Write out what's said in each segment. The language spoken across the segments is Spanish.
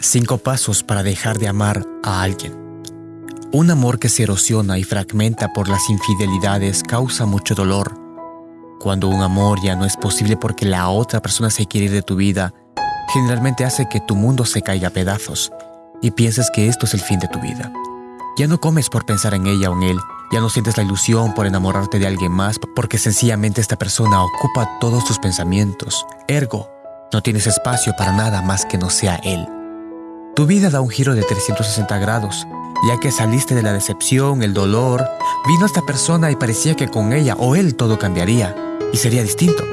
Cinco pasos para dejar de amar a alguien. Un amor que se erosiona y fragmenta por las infidelidades causa mucho dolor. Cuando un amor ya no es posible porque la otra persona se quiere ir de tu vida, generalmente hace que tu mundo se caiga a pedazos y pienses que esto es el fin de tu vida. Ya no comes por pensar en ella o en él, ya no sientes la ilusión por enamorarte de alguien más porque sencillamente esta persona ocupa todos tus pensamientos. Ergo, no tienes espacio para nada más que no sea él. Tu vida da un giro de 360 grados, ya que saliste de la decepción, el dolor, vino esta persona y parecía que con ella o él todo cambiaría y sería distinto,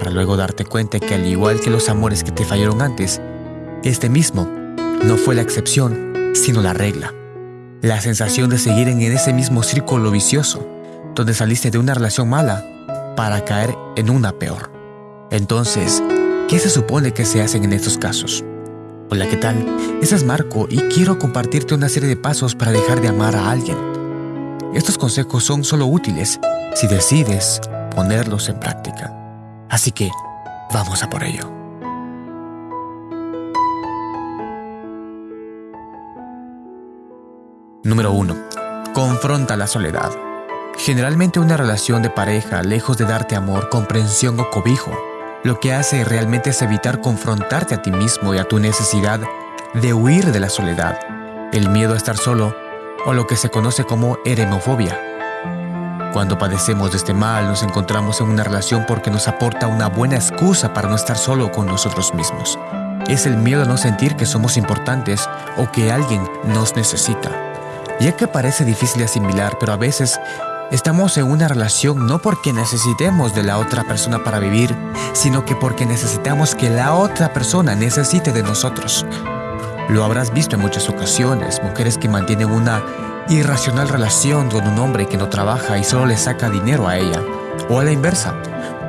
para luego darte cuenta que al igual que los amores que te fallaron antes, este mismo no fue la excepción, sino la regla. La sensación de seguir en ese mismo círculo vicioso, donde saliste de una relación mala para caer en una peor. Entonces, ¿qué se supone que se hacen en estos casos? Hola, ¿qué tal? Ese es Marco y quiero compartirte una serie de pasos para dejar de amar a alguien. Estos consejos son solo útiles si decides ponerlos en práctica. Así que, vamos a por ello. Número 1. Confronta la soledad. Generalmente una relación de pareja, lejos de darte amor, comprensión o cobijo, lo que hace realmente es evitar confrontarte a ti mismo y a tu necesidad de huir de la soledad, el miedo a estar solo o lo que se conoce como eremofobia. Cuando padecemos de este mal nos encontramos en una relación porque nos aporta una buena excusa para no estar solo con nosotros mismos. Es el miedo a no sentir que somos importantes o que alguien nos necesita. Ya que parece difícil de asimilar, pero a veces Estamos en una relación no porque necesitemos de la otra persona para vivir, sino que porque necesitamos que la otra persona necesite de nosotros. Lo habrás visto en muchas ocasiones, mujeres que mantienen una irracional relación con un hombre que no trabaja y solo le saca dinero a ella. O a la inversa,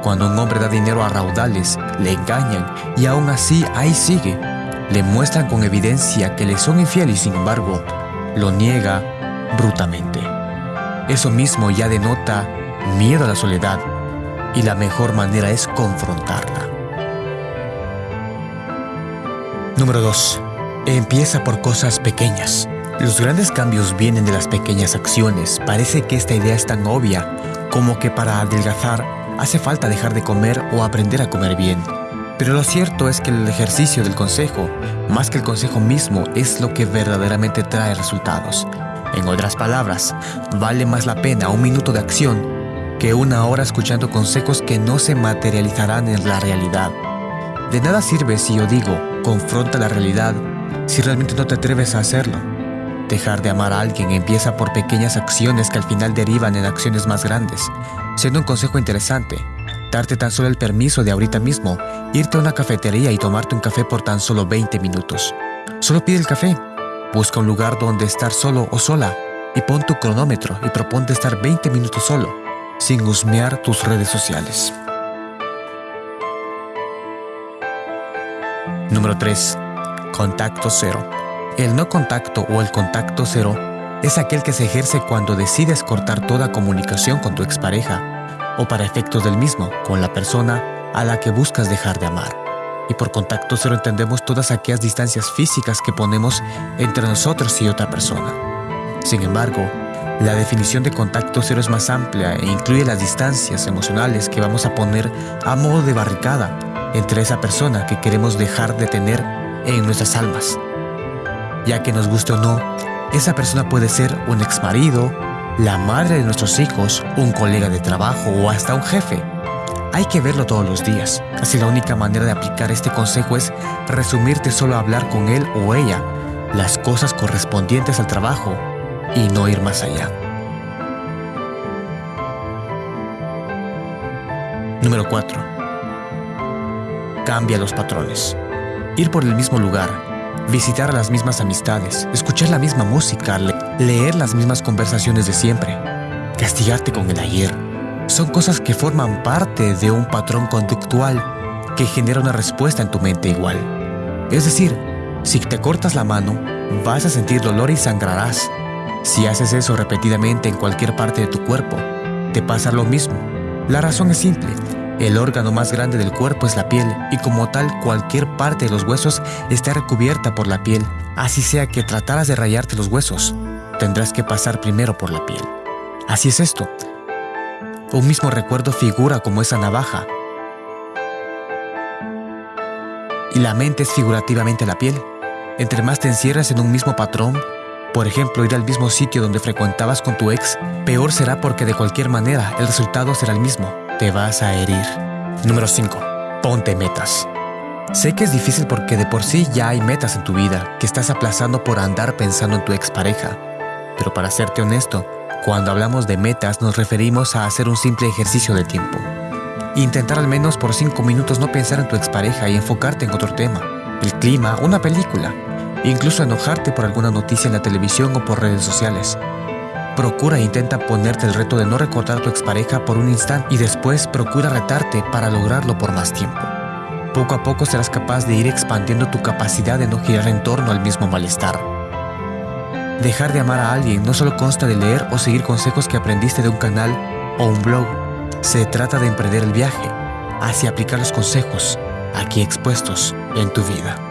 cuando un hombre da dinero a raudales, le engañan y aún así ahí sigue. Le muestran con evidencia que le son infieles y sin embargo, lo niega brutalmente. Eso mismo ya denota miedo a la soledad y la mejor manera es confrontarla. Número 2. Empieza por cosas pequeñas. Los grandes cambios vienen de las pequeñas acciones. Parece que esta idea es tan obvia como que para adelgazar hace falta dejar de comer o aprender a comer bien. Pero lo cierto es que el ejercicio del consejo, más que el consejo mismo, es lo que verdaderamente trae resultados. En otras palabras, vale más la pena un minuto de acción que una hora escuchando consejos que no se materializarán en la realidad. De nada sirve si yo digo, confronta la realidad, si realmente no te atreves a hacerlo. Dejar de amar a alguien empieza por pequeñas acciones que al final derivan en acciones más grandes. Siendo un consejo interesante, darte tan solo el permiso de ahorita mismo, irte a una cafetería y tomarte un café por tan solo 20 minutos. Solo pide el café Busca un lugar donde estar solo o sola y pon tu cronómetro y proponte estar 20 minutos solo, sin husmear tus redes sociales. Número 3. Contacto cero. El no contacto o el contacto cero es aquel que se ejerce cuando decides cortar toda comunicación con tu expareja o para efectos del mismo con la persona a la que buscas dejar de amar y por contacto cero entendemos todas aquellas distancias físicas que ponemos entre nosotros y otra persona. Sin embargo, la definición de contacto cero es más amplia e incluye las distancias emocionales que vamos a poner a modo de barricada entre esa persona que queremos dejar de tener en nuestras almas. Ya que nos guste o no, esa persona puede ser un exmarido, la madre de nuestros hijos, un colega de trabajo o hasta un jefe hay que verlo todos los días. Así la única manera de aplicar este consejo es resumirte solo a hablar con él o ella las cosas correspondientes al trabajo y no ir más allá. Número 4. Cambia los patrones. Ir por el mismo lugar, visitar a las mismas amistades, escuchar la misma música, leer las mismas conversaciones de siempre, castigarte con el ayer, son cosas que forman parte de un patrón conductual que genera una respuesta en tu mente igual. Es decir, si te cortas la mano, vas a sentir dolor y sangrarás. Si haces eso repetidamente en cualquier parte de tu cuerpo, te pasa lo mismo. La razón es simple. El órgano más grande del cuerpo es la piel y como tal cualquier parte de los huesos está recubierta por la piel. Así sea que trataras de rayarte los huesos, tendrás que pasar primero por la piel. Así es esto. Un mismo recuerdo figura como esa navaja. Y la mente es figurativamente la piel. Entre más te encierras en un mismo patrón, por ejemplo, ir al mismo sitio donde frecuentabas con tu ex, peor será porque de cualquier manera el resultado será el mismo. Te vas a herir. Número 5. Ponte metas. Sé que es difícil porque de por sí ya hay metas en tu vida que estás aplazando por andar pensando en tu expareja. Pero para serte honesto, cuando hablamos de metas nos referimos a hacer un simple ejercicio de tiempo. Intentar al menos por 5 minutos no pensar en tu expareja y enfocarte en otro tema, el clima, una película, incluso enojarte por alguna noticia en la televisión o por redes sociales. Procura e intenta ponerte el reto de no recordar a tu expareja por un instante y después procura retarte para lograrlo por más tiempo. Poco a poco serás capaz de ir expandiendo tu capacidad de no girar en torno al mismo malestar. Dejar de amar a alguien no solo consta de leer o seguir consejos que aprendiste de un canal o un blog. Se trata de emprender el viaje hacia aplicar los consejos aquí expuestos en tu vida.